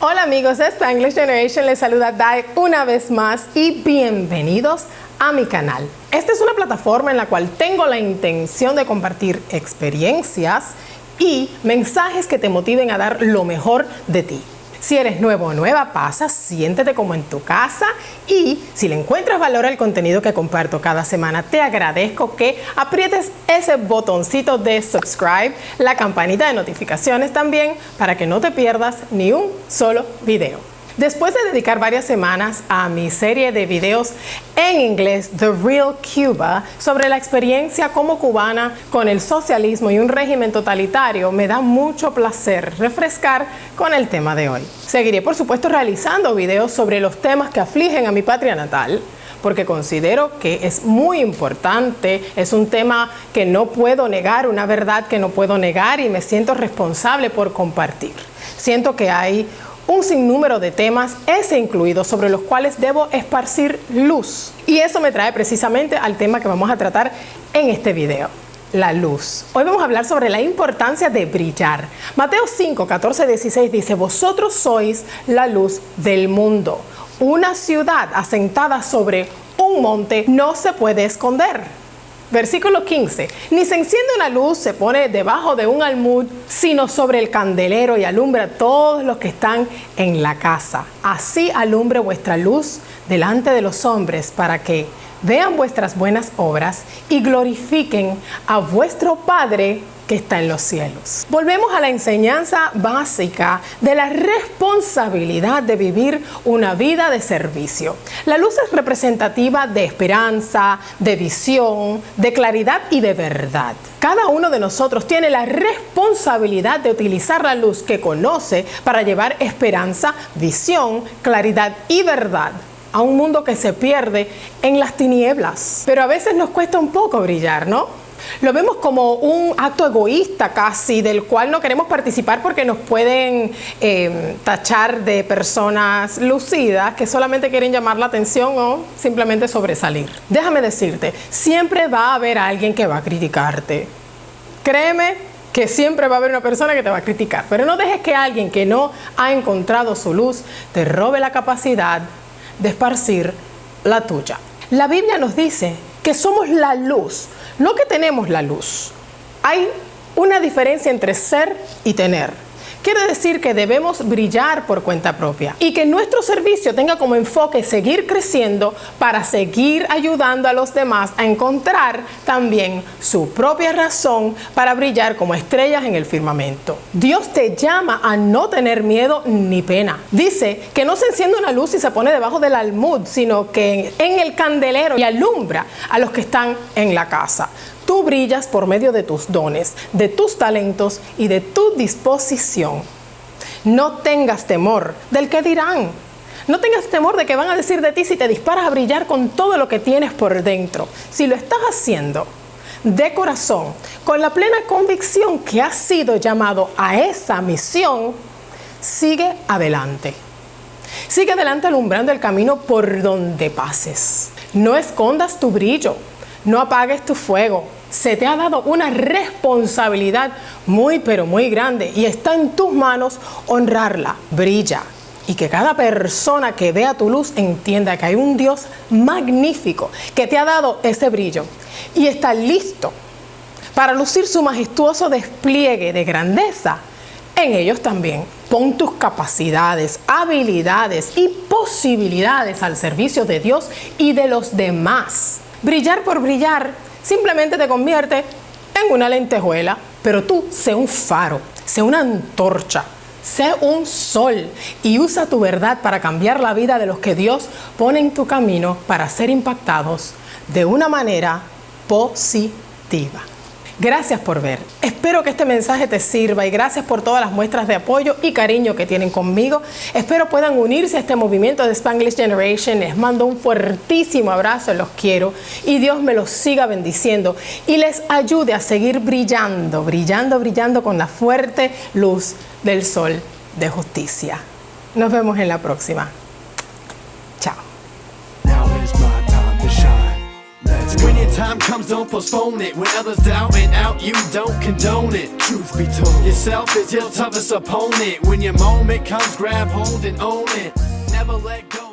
Hola amigos de Spanglish Generation, les saluda Dai una vez más y bienvenidos a mi canal. Esta es una plataforma en la cual tengo la intención de compartir experiencias y mensajes que te motiven a dar lo mejor de ti. Si eres nuevo o nueva, pasa, siéntete como en tu casa y si le encuentras valor al contenido que comparto cada semana, te agradezco que aprietes ese botoncito de subscribe, la campanita de notificaciones también, para que no te pierdas ni un solo video. Después de dedicar varias semanas a mi serie de videos en inglés The Real Cuba sobre la experiencia como cubana con el socialismo y un régimen totalitario, me da mucho placer refrescar con el tema de hoy. Seguiré por supuesto realizando videos sobre los temas que afligen a mi patria natal, porque considero que es muy importante, es un tema que no puedo negar, una verdad que no puedo negar y me siento responsable por compartir. Siento que hay un sinnúmero de temas, ese incluido, sobre los cuales debo esparcir luz. Y eso me trae precisamente al tema que vamos a tratar en este video la luz. Hoy vamos a hablar sobre la importancia de brillar. Mateo 5, 14, 16 dice, vosotros sois la luz del mundo. Una ciudad asentada sobre un monte no se puede esconder. Versículo 15. Ni se enciende una luz, se pone debajo de un almud, sino sobre el candelero y alumbra a todos los que están en la casa. Así alumbre vuestra luz delante de los hombres para que vean vuestras buenas obras y glorifiquen a vuestro Padre que está en los cielos. Volvemos a la enseñanza básica de la responsabilidad de vivir una vida de servicio. La luz es representativa de esperanza, de visión, de claridad y de verdad. Cada uno de nosotros tiene la responsabilidad de utilizar la luz que conoce para llevar esperanza, visión, claridad y verdad a un mundo que se pierde en las tinieblas. Pero a veces nos cuesta un poco brillar, ¿no? Lo vemos como un acto egoísta casi, del cual no queremos participar porque nos pueden eh, tachar de personas lucidas que solamente quieren llamar la atención o simplemente sobresalir. Déjame decirte, siempre va a haber alguien que va a criticarte. Créeme que siempre va a haber una persona que te va a criticar, pero no dejes que alguien que no ha encontrado su luz te robe la capacidad de esparcir la tuya. La Biblia nos dice que somos la luz no que tenemos la luz. Hay una diferencia entre ser y tener. Quiere decir que debemos brillar por cuenta propia y que nuestro servicio tenga como enfoque seguir creciendo para seguir ayudando a los demás a encontrar también su propia razón para brillar como estrellas en el firmamento. Dios te llama a no tener miedo ni pena. Dice que no se enciende una luz y se pone debajo del almud, sino que en el candelero y alumbra a los que están en la casa. Tú brillas por medio de tus dones, de tus talentos y de tu disposición. No tengas temor del que dirán. No tengas temor de que van a decir de ti si te disparas a brillar con todo lo que tienes por dentro. Si lo estás haciendo de corazón, con la plena convicción que has sido llamado a esa misión, sigue adelante. Sigue adelante alumbrando el camino por donde pases. No escondas tu brillo, no apagues tu fuego, se te ha dado una responsabilidad muy pero muy grande y está en tus manos honrarla, brilla. Y que cada persona que vea tu luz entienda que hay un Dios magnífico que te ha dado ese brillo y está listo para lucir su majestuoso despliegue de grandeza en ellos también. Pon tus capacidades, habilidades y posibilidades al servicio de Dios y de los demás. Brillar por brillar simplemente te convierte en una lentejuela, pero tú sé un faro, sé una antorcha, sé un sol y usa tu verdad para cambiar la vida de los que Dios pone en tu camino para ser impactados de una manera positiva. Gracias por ver. Espero que este mensaje te sirva y gracias por todas las muestras de apoyo y cariño que tienen conmigo. Espero puedan unirse a este movimiento de Spanglish Generation. Les mando un fuertísimo abrazo, los quiero y Dios me los siga bendiciendo y les ayude a seguir brillando, brillando, brillando con la fuerte luz del sol de justicia. Nos vemos en la próxima. Time comes, don't postpone it. When others doubt and out, you don't condone it. Truth be told, yourself is your toughest opponent. When your moment comes, grab hold and own it. Never let go.